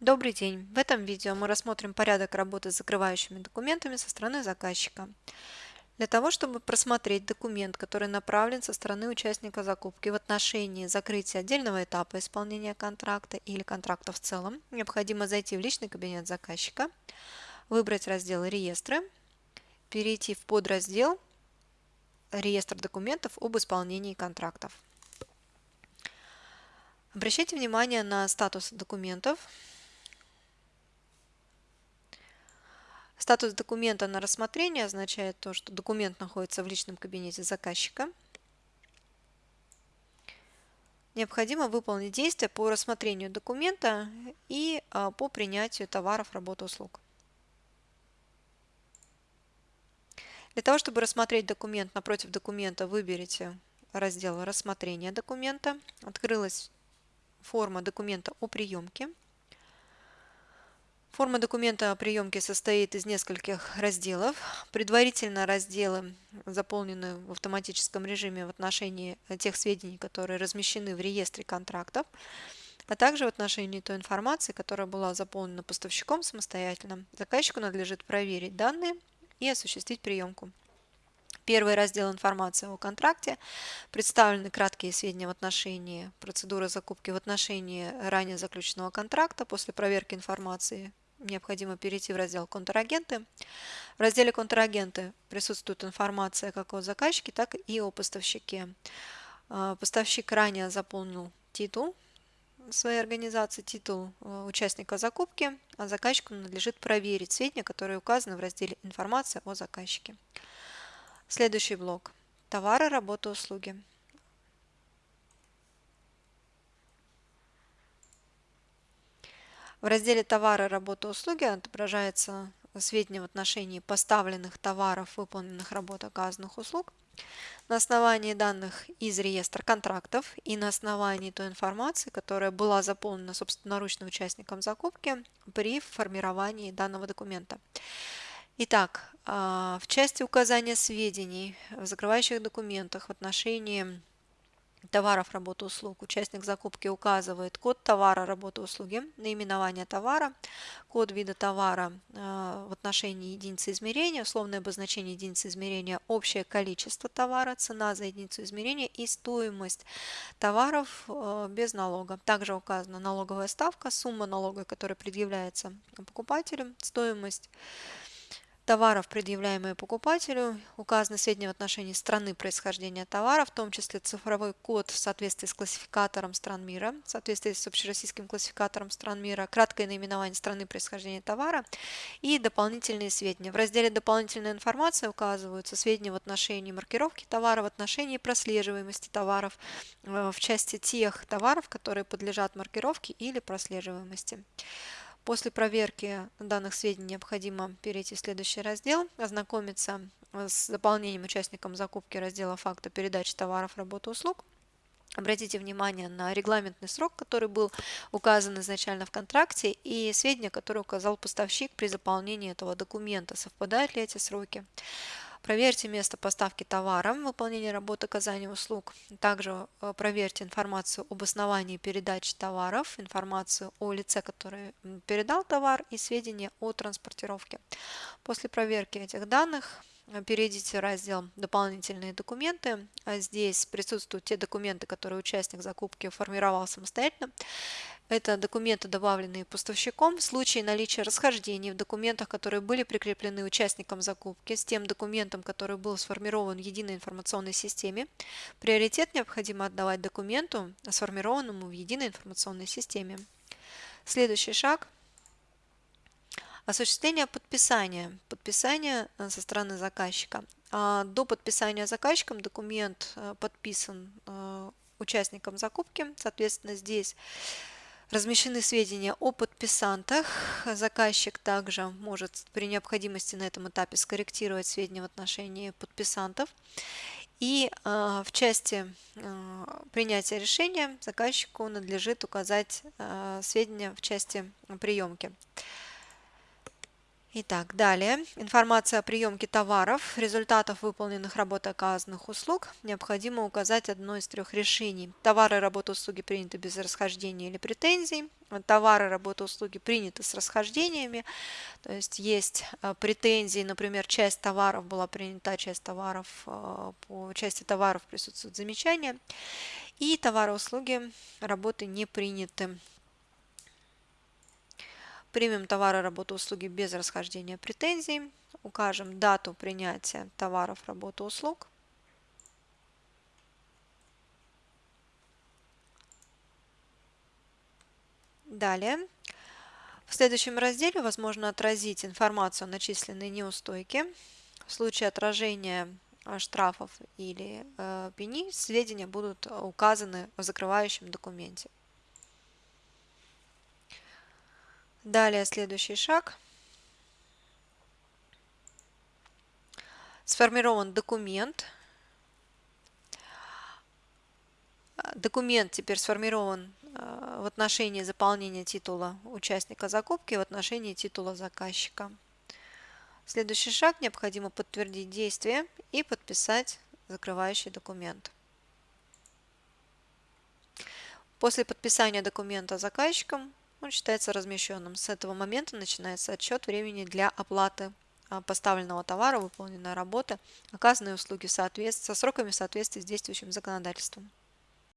Добрый день! В этом видео мы рассмотрим порядок работы с закрывающими документами со стороны заказчика. Для того, чтобы просмотреть документ, который направлен со стороны участника закупки в отношении закрытия отдельного этапа исполнения контракта или контракта в целом, необходимо зайти в личный кабинет заказчика, выбрать раздел «Реестры», перейти в подраздел «Реестр документов об исполнении контрактов». Обращайте внимание на статус документов, Статус документа на рассмотрение означает то, что документ находится в личном кабинете заказчика. Необходимо выполнить действия по рассмотрению документа и а, по принятию товаров, работ, услуг. Для того, чтобы рассмотреть документ, напротив документа выберите раздел «Рассмотрение документа». Открылась форма документа о приемке. Форма документа о приемке состоит из нескольких разделов. Предварительно разделы заполнены в автоматическом режиме в отношении тех сведений, которые размещены в реестре контрактов, а также в отношении той информации, которая была заполнена поставщиком самостоятельно. Заказчику надлежит проверить данные и осуществить приемку. Первый раздел информации о контракте. Представлены краткие сведения в отношении процедуры закупки в отношении ранее заключенного контракта. После проверки информации необходимо перейти в раздел «Контрагенты». В разделе «Контрагенты» присутствует информация как о заказчике, так и о поставщике. А, поставщик ранее заполнил титул своей организации, титул э, участника закупки, а заказчику надлежит проверить сведения, которые указаны в разделе «Информация о заказчике». Следующий блок. Товары, работы, услуги. В разделе «Товары, работы, услуги» отображается сведения в отношении поставленных товаров, выполненных работ, оказанных услуг. На основании данных из реестра контрактов и на основании той информации, которая была заполнена собственноручно участником закупки при формировании данного документа. Итак, а, в части указания сведений в закрывающих документах в отношении товаров, работы, услуг. Участник закупки указывает код товара, работы, услуги, наименование товара, код вида товара э, в отношении единицы измерения, условное обозначение единицы измерения, общее количество товара, цена за единицу измерения и стоимость товаров э, без налога. Также указана налоговая ставка, сумма налога, которая предъявляется покупателю, стоимость товаров, предъявляемые покупателю, указаны сведения в отношении страны происхождения товара, в том числе цифровой код в соответствии с классификатором стран мира, в соответствии с общероссийским классификатором стран мира, краткое наименование страны происхождения товара и дополнительные сведения. В разделе «Дополнительная информация» указываются сведения в отношении маркировки товара, в отношении прослеживаемости товаров, э, в части тех товаров, которые подлежат маркировке или прослеживаемости. После проверки данных сведений необходимо перейти в следующий раздел, ознакомиться с заполнением участником закупки раздела факта передачи товаров, работы, услуг. Обратите внимание на регламентный срок, который был указан изначально в контракте, и сведения, которые указал поставщик при заполнении этого документа. Совпадают ли эти сроки? Проверьте место поставки товара, выполнение работы оказания услуг. Также э, проверьте информацию об основании передачи товаров, информацию о лице, который передал товар и сведения о транспортировке. После проверки этих данных перейдите в раздел «Дополнительные документы». А здесь присутствуют те документы, которые участник закупки формировал самостоятельно. Это документы, добавленные поставщиком в случае наличия расхождений в документах, которые были прикреплены участникам закупки, с тем документом, который был сформирован в единой информационной системе. Приоритет необходимо отдавать документу, сформированному в единой информационной системе. Следующий шаг – осуществление подписания. Подписание э, со стороны заказчика. А, до подписания заказчиком документ э, подписан э, участником закупки. Соответственно, здесь Размещены сведения о подписантах. Заказчик также может при необходимости на этом этапе скорректировать сведения в отношении подписантов. И в части принятия решения заказчику надлежит указать сведения в части приемки. Итак, далее. Информация о приемке товаров, результатов выполненных работ оказанных услуг. Необходимо указать одно из трех решений. Товары, работы, услуги приняты без расхождения или претензий. Товары, работы, услуги приняты с расхождениями. То есть есть э, претензии, например, часть товаров была принята, часть товаров, э, по части товаров присутствуют замечания. И товары, услуги, работы не приняты. Примем товары, работу, услуги без расхождения претензий. Укажем дату принятия товаров, работы, услуг. Далее. В следующем разделе возможно отразить информацию о начисленной неустойке. В случае отражения э, штрафов или э, пени сведения будут указаны в закрывающем документе. Далее следующий шаг. Сформирован документ. Документ теперь сформирован э, в отношении заполнения титула участника закупки, в отношении титула заказчика. Следующий шаг. Необходимо подтвердить действие и подписать закрывающий документ. После подписания документа заказчиком он считается размещенным. С этого момента начинается отсчет времени для оплаты а, поставленного товара, выполненной работы, оказанной услуги со сроками в соответствии с действующим законодательством.